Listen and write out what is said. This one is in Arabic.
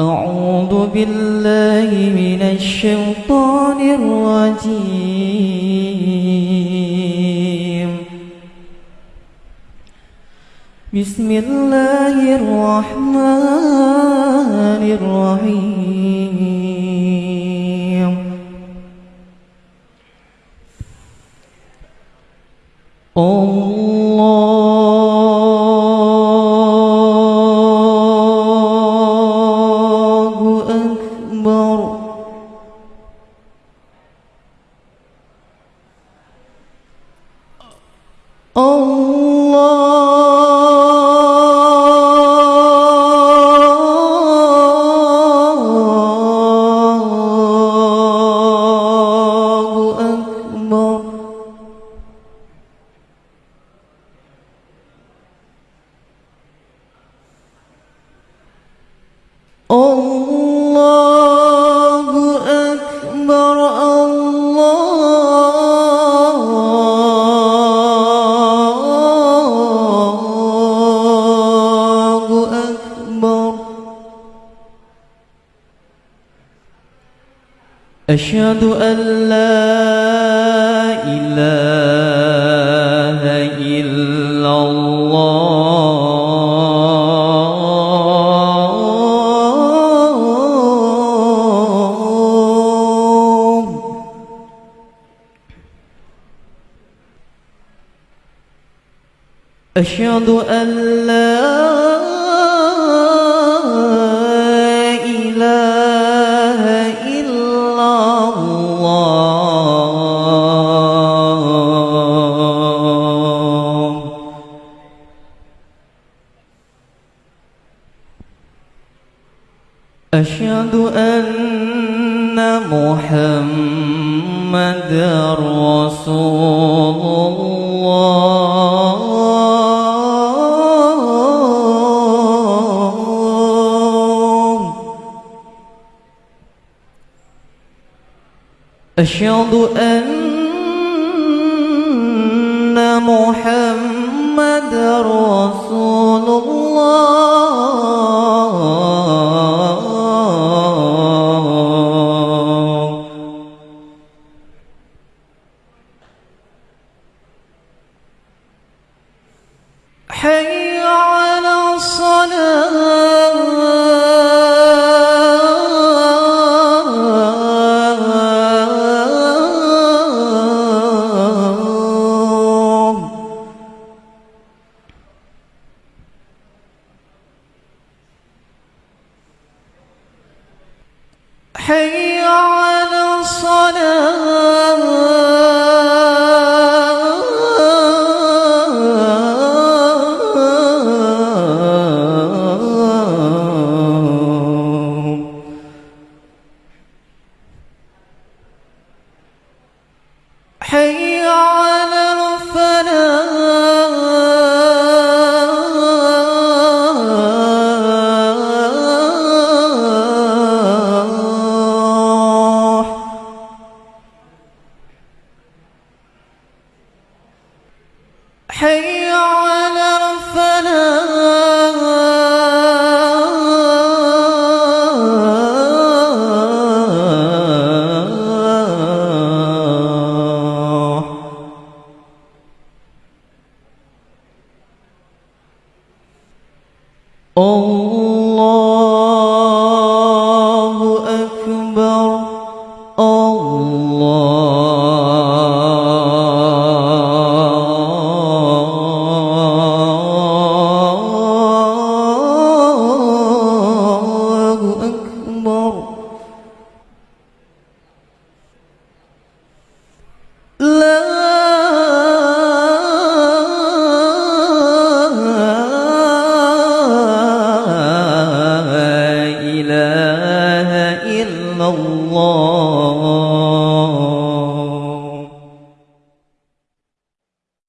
أعوذ بالله من الشيطان الرجيم. بسم الله الرحمن الرحيم. الله أشهد أن لا إله إلا الله. أشهد أن لا أشهد أن محمد رسول الله. أشهد أن محمد رسول الله. حي على الصلاة حي على حي على الفلاح حي على Om